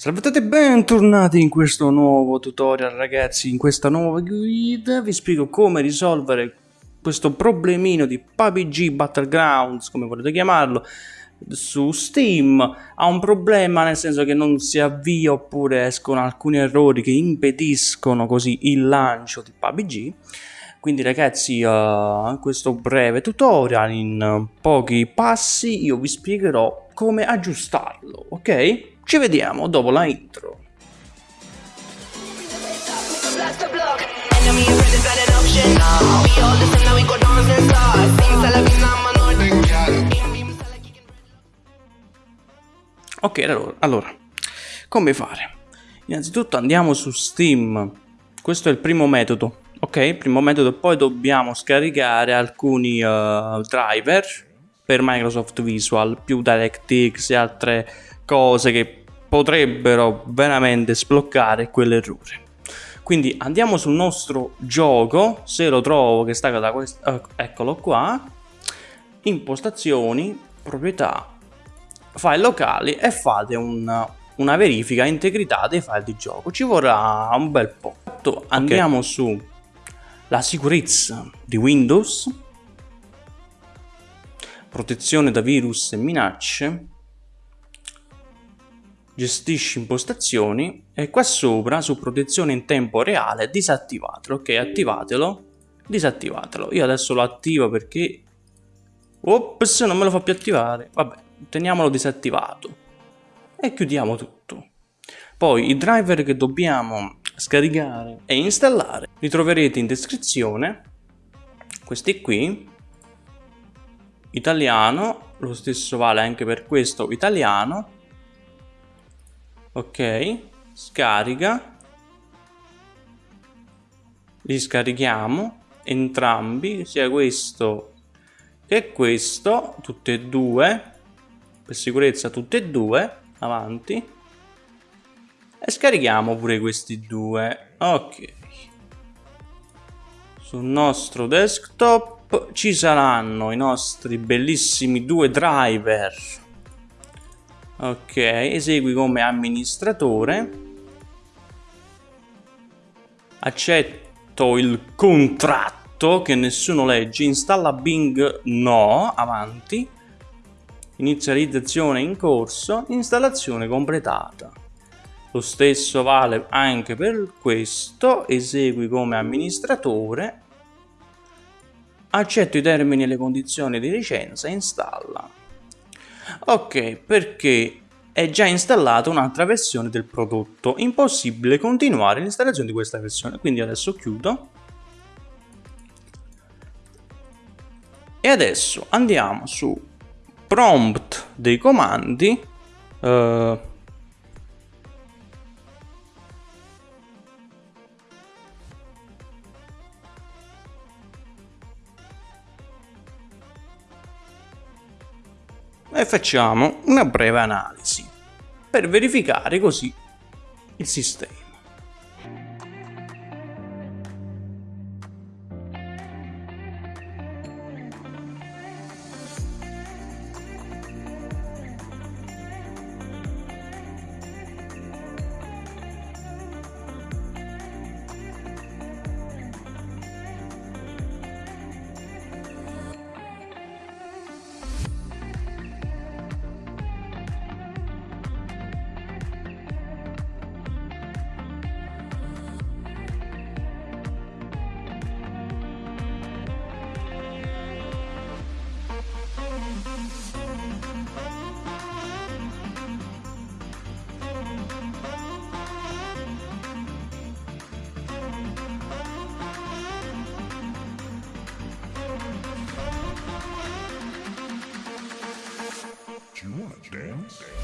Salve a tutti e bentornati in questo nuovo tutorial ragazzi, in questa nuova guida. Vi spiego come risolvere questo problemino di PUBG Battlegrounds, come volete chiamarlo, su Steam. Ha un problema nel senso che non si avvia oppure escono alcuni errori che impediscono così il lancio di PUBG quindi ragazzi uh, in questo breve tutorial in pochi passi io vi spiegherò come aggiustarlo ok? Ci vediamo dopo la intro Ok, allora, allora, come fare? Innanzitutto andiamo su Steam, questo è il primo metodo, ok? Primo metodo, poi dobbiamo scaricare alcuni uh, driver per Microsoft Visual, più DirectX e altre cose che potrebbero veramente sbloccare quell'errore. Quindi andiamo sul nostro gioco, se lo trovo che sta da questo, uh, eccolo qua, impostazioni, proprietà, file locali e fate un, una verifica integrità dei file di gioco. Ci vorrà un bel po'. Andiamo okay. su la sicurezza di Windows, protezione da virus e minacce, gestisci impostazioni e qua sopra su protezione in tempo reale disattivatelo, ok attivatelo, disattivatelo. Io adesso lo attivo perché... Ops, non me lo fa più attivare. Vabbè, teniamolo disattivato e chiudiamo tutto. Poi i driver che dobbiamo scaricare e installare li troverete in descrizione, questi qui, italiano, lo stesso vale anche per questo italiano, ok, scarica, li scarichiamo entrambi, sia questo che questo, tutte e due, per sicurezza tutte e due, avanti. E scarichiamo pure questi due ok. Sul nostro desktop ci saranno i nostri bellissimi due driver. Ok esegui come amministratore. Accetto il contratto che nessuno legge. Installa Bing no avanti. Inizializzazione in corso, installazione completata. Lo stesso vale anche per questo, esegui come amministratore, accetto i termini e le condizioni di licenza e installa. Ok, perché è già installata un'altra versione del prodotto, impossibile continuare l'installazione di questa versione, quindi adesso chiudo. E adesso andiamo su prompt dei comandi eh, e facciamo una breve analisi per verificare così il sistema. dance. dance.